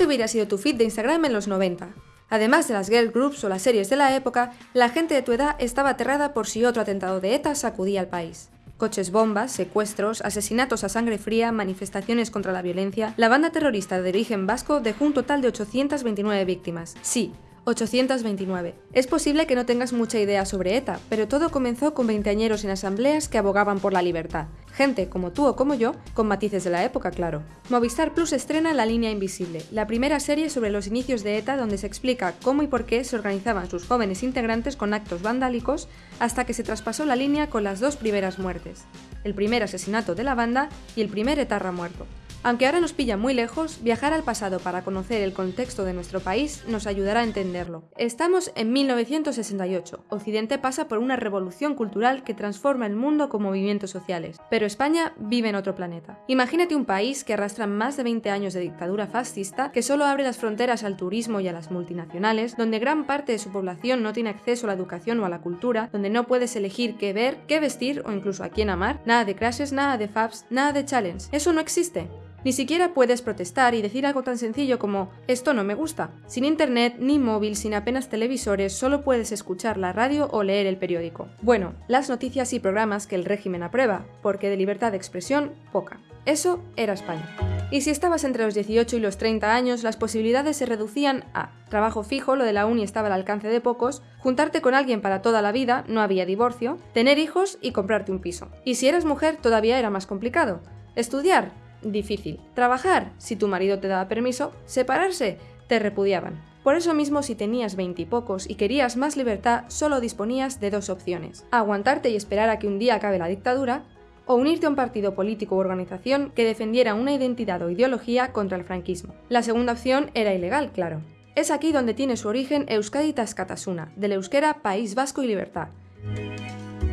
Este hubiera sido tu feed de Instagram en los 90. Además de las girl groups o las series de la época, la gente de tu edad estaba aterrada por si otro atentado de ETA sacudía al país. Coches bombas, secuestros, asesinatos a sangre fría, manifestaciones contra la violencia, la banda terrorista de origen vasco dejó un total de 829 víctimas. Sí, 829. Es posible que no tengas mucha idea sobre ETA, pero todo comenzó con veinteañeros en asambleas que abogaban por la libertad. Gente como tú o como yo, con matices de la época, claro. Movistar Plus estrena La Línea Invisible, la primera serie sobre los inicios de ETA donde se explica cómo y por qué se organizaban sus jóvenes integrantes con actos vandálicos hasta que se traspasó la línea con las dos primeras muertes. El primer asesinato de la banda y el primer etarra muerto. Aunque ahora nos pilla muy lejos, viajar al pasado para conocer el contexto de nuestro país nos ayudará a entenderlo. Estamos en 1968. Occidente pasa por una revolución cultural que transforma el mundo con movimientos sociales, pero España vive en otro planeta. Imagínate un país que arrastra más de 20 años de dictadura fascista, que solo abre las fronteras al turismo y a las multinacionales, donde gran parte de su población no tiene acceso a la educación o a la cultura, donde no puedes elegir qué ver, qué vestir o incluso a quién amar, nada de crashes, nada de faps, nada de challenge. Eso no existe. Ni siquiera puedes protestar y decir algo tan sencillo como esto no me gusta. Sin internet ni móvil, sin apenas televisores, solo puedes escuchar la radio o leer el periódico. Bueno, las noticias y programas que el régimen aprueba, porque de libertad de expresión, poca. Eso era España. Y si estabas entre los 18 y los 30 años, las posibilidades se reducían a trabajo fijo, lo de la uni estaba al alcance de pocos, juntarte con alguien para toda la vida, no había divorcio, tener hijos y comprarte un piso. Y si eras mujer todavía era más complicado. Estudiar, difícil. Trabajar, si tu marido te daba permiso, separarse, te repudiaban. Por eso mismo, si tenías veintipocos y, y querías más libertad, solo disponías de dos opciones. Aguantarte y esperar a que un día acabe la dictadura, o unirte a un partido político u organización que defendiera una identidad o ideología contra el franquismo. La segunda opción era ilegal, claro. Es aquí donde tiene su origen Euskadi Tascatasuna, del euskera País Vasco y Libertad,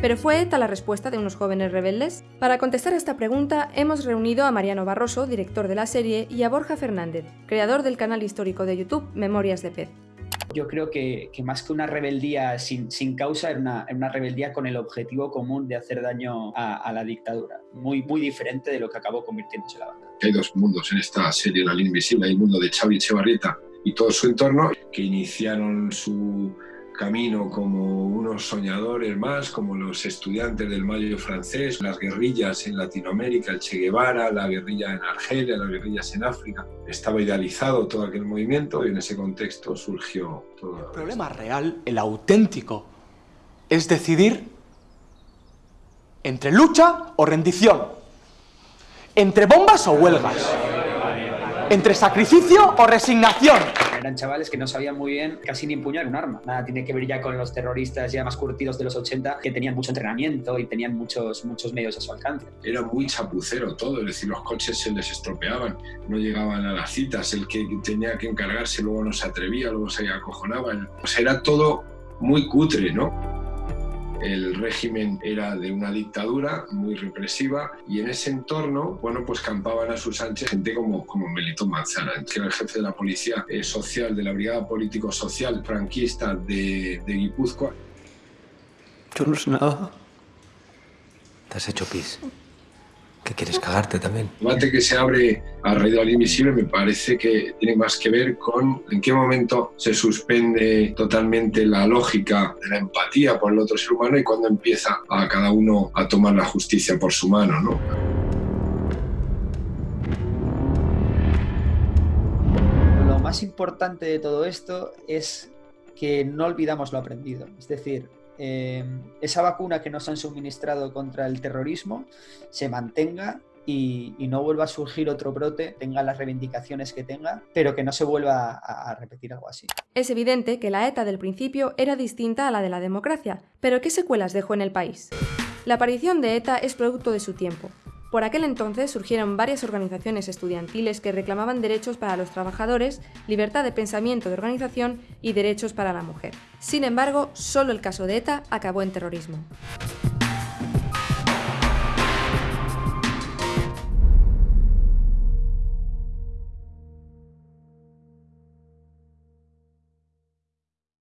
¿Pero fue ETA la respuesta de unos jóvenes rebeldes? Para contestar a esta pregunta hemos reunido a Mariano Barroso, director de la serie, y a Borja Fernández, creador del canal histórico de YouTube Memorias de Pez. Yo creo que, que más que una rebeldía sin, sin causa, era una, una, rebeldía con el objetivo común de hacer daño a, a, la dictadura. Muy, muy diferente de lo que acabó convirtiéndose la banda. Hay dos mundos en esta serie, La línea invisible. Hay el mundo de Xavi Echevarrieta y todo su entorno, que iniciaron su camino como unos soñadores más, como los estudiantes del Mayo francés, las guerrillas en Latinoamérica, el Che Guevara, la guerrilla en Argelia, las guerrillas en África. Estaba idealizado todo aquel movimiento y en ese contexto surgió todo. El problema real, el auténtico, es decidir entre lucha o rendición, entre bombas o huelgas, entre sacrificio o resignación. Eran chavales que no sabían muy bien casi ni empuñar un arma. Nada tiene que ver ya con los terroristas ya más curtidos de los 80 que tenían mucho entrenamiento y tenían muchos, muchos medios a su alcance. Era muy chapucero todo, es decir, los coches se les estropeaban, no llegaban a las citas, el que tenía que encargarse luego no se atrevía, luego se acojonaba. O sea, era todo muy cutre, ¿no? El régimen era de una dictadura muy represiva y en ese entorno, bueno, pues campaban a sus anchas gente como, como Melitón Manzana, que era el jefe de la policía eh, social, de la brigada político-social franquista de, de Guipúzcoa. Yo no sé nada. Te has hecho pis. ¿Qué quieres cagarte también? El debate que se abre alrededor del invisible me parece que tiene más que ver con en qué momento se suspende totalmente la lógica de la empatía por el otro ser humano y cuando empieza a cada uno a tomar la justicia por su mano, ¿no? Lo más importante de todo esto es que no olvidamos lo aprendido. Es decir, eh, esa vacuna que nos han suministrado contra el terrorismo se mantenga y, no vuelva a surgir otro brote, tenga las reivindicaciones que tenga, pero que no se vuelva a repetir algo así. Es evidente que la ETA del principio era distinta a la de la democracia, pero ¿qué secuelas dejó en el país? La aparición de ETA es producto de su tiempo. Por aquel entonces surgieron varias organizaciones estudiantiles que reclamaban derechos para los trabajadores, libertad de pensamiento de organización y derechos para la mujer. Sin embargo, solo el caso de ETA acabó en terrorismo.